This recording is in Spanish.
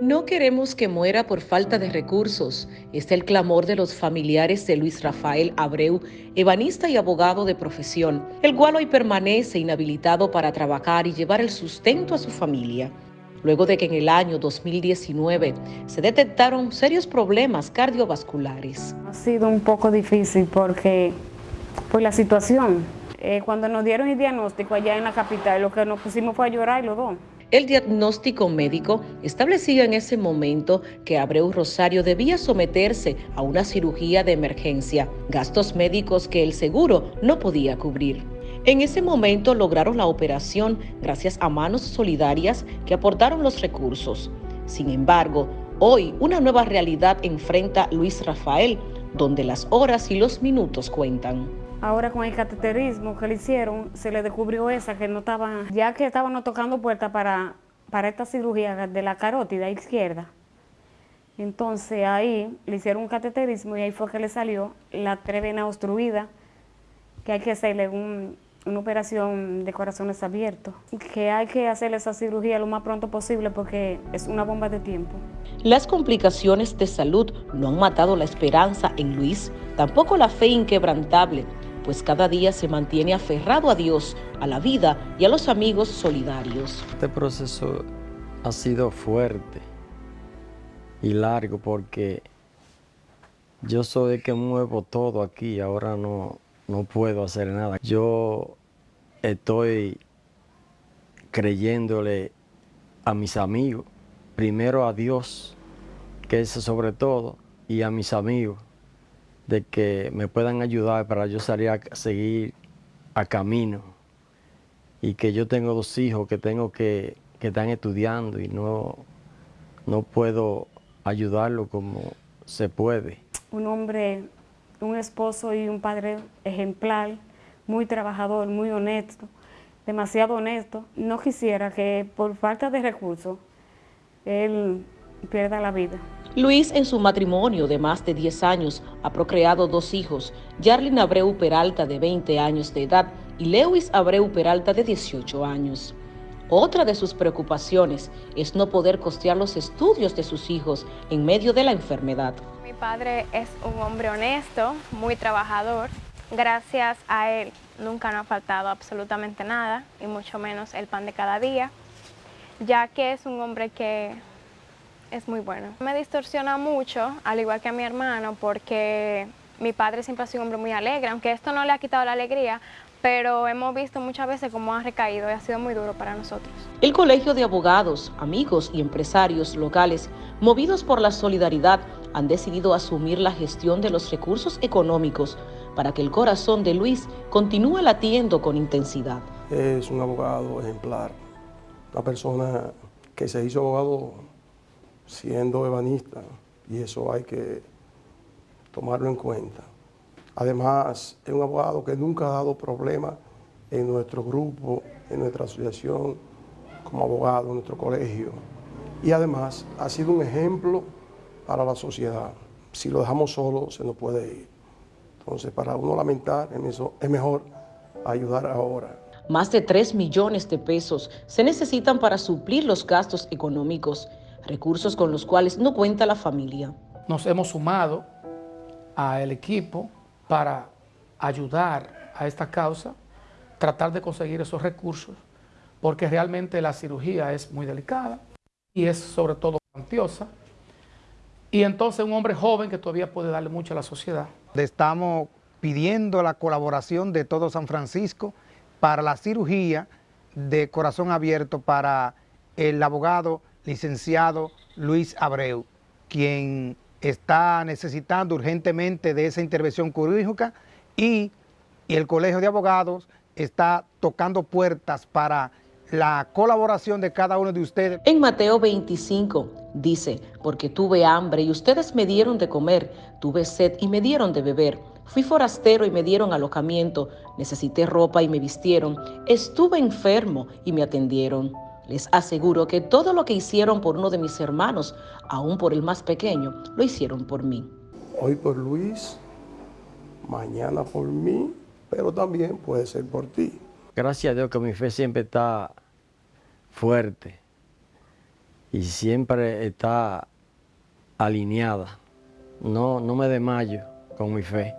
No queremos que muera por falta de recursos. Es el clamor de los familiares de Luis Rafael Abreu, ebanista y abogado de profesión, el cual hoy permanece inhabilitado para trabajar y llevar el sustento a su familia. Luego de que en el año 2019 se detectaron serios problemas cardiovasculares. Ha sido un poco difícil porque por la situación. Eh, cuando nos dieron el diagnóstico allá en la capital, lo que nos pusimos fue a llorar los dos. El diagnóstico médico establecía en ese momento que Abreu Rosario debía someterse a una cirugía de emergencia, gastos médicos que el seguro no podía cubrir. En ese momento lograron la operación gracias a manos solidarias que aportaron los recursos. Sin embargo, hoy una nueva realidad enfrenta Luis Rafael, donde las horas y los minutos cuentan. Ahora con el cateterismo que le hicieron, se le descubrió esa que no estaba, ya que estaban tocando puertas para, para esta cirugía de la carótida izquierda. Entonces ahí le hicieron un cateterismo y ahí fue que le salió la trevena obstruida, que hay que hacerle una operación de corazones abiertos, que hay que hacerle esa cirugía lo más pronto posible porque es una bomba de tiempo. Las complicaciones de salud no han matado la esperanza en Luis, tampoco la fe inquebrantable pues cada día se mantiene aferrado a Dios, a la vida y a los amigos solidarios. Este proceso ha sido fuerte y largo porque yo soy el que muevo todo aquí, ahora no, no puedo hacer nada. Yo estoy creyéndole a mis amigos, primero a Dios, que es sobre todo, y a mis amigos de que me puedan ayudar para yo salir a seguir a camino y que yo tengo dos hijos que tengo que, que están estudiando y no, no puedo ayudarlo como se puede. Un hombre, un esposo y un padre ejemplar, muy trabajador, muy honesto, demasiado honesto. No quisiera que por falta de recursos él pierda la vida. Luis en su matrimonio de más de 10 años ha procreado dos hijos, Jarlin Abreu Peralta de 20 años de edad y Lewis Abreu Peralta de 18 años. Otra de sus preocupaciones es no poder costear los estudios de sus hijos en medio de la enfermedad. Mi padre es un hombre honesto, muy trabajador. Gracias a él nunca nos ha faltado absolutamente nada, y mucho menos el pan de cada día, ya que es un hombre que es muy bueno. Me distorsiona mucho, al igual que a mi hermano, porque mi padre siempre ha sido un hombre muy alegre, aunque esto no le ha quitado la alegría, pero hemos visto muchas veces cómo ha recaído y ha sido muy duro para nosotros. El Colegio de Abogados, amigos y empresarios locales, movidos por la solidaridad, han decidido asumir la gestión de los recursos económicos para que el corazón de Luis continúe latiendo con intensidad. Es un abogado ejemplar, una persona que se hizo abogado siendo ebanista y eso hay que tomarlo en cuenta. Además, es un abogado que nunca ha dado problemas en nuestro grupo, en nuestra asociación, como abogado, en nuestro colegio. Y además, ha sido un ejemplo para la sociedad. Si lo dejamos solo, se nos puede ir. Entonces, para uno lamentar, es mejor ayudar ahora. Más de 3 millones de pesos se necesitan para suplir los gastos económicos recursos con los cuales no cuenta la familia. Nos hemos sumado al equipo para ayudar a esta causa, tratar de conseguir esos recursos, porque realmente la cirugía es muy delicada y es sobre todo cuantiosa. Y entonces un hombre joven que todavía puede darle mucho a la sociedad. Estamos pidiendo la colaboración de todo San Francisco para la cirugía de corazón abierto para el abogado licenciado Luis Abreu, quien está necesitando urgentemente de esa intervención quirúrgica y, el Colegio de Abogados está tocando puertas para la colaboración de cada uno de ustedes. En Mateo 25 dice, porque tuve hambre y ustedes me dieron de comer, tuve sed y me dieron de beber, fui forastero y me dieron alojamiento, necesité ropa y me vistieron, estuve enfermo y me atendieron. Les aseguro que todo lo que hicieron por uno de mis hermanos, aún por el más pequeño, lo hicieron por mí. Hoy por Luis, mañana por mí, pero también puede ser por ti. Gracias a Dios que mi fe siempre está fuerte y siempre está alineada. No, no me desmayo con mi fe.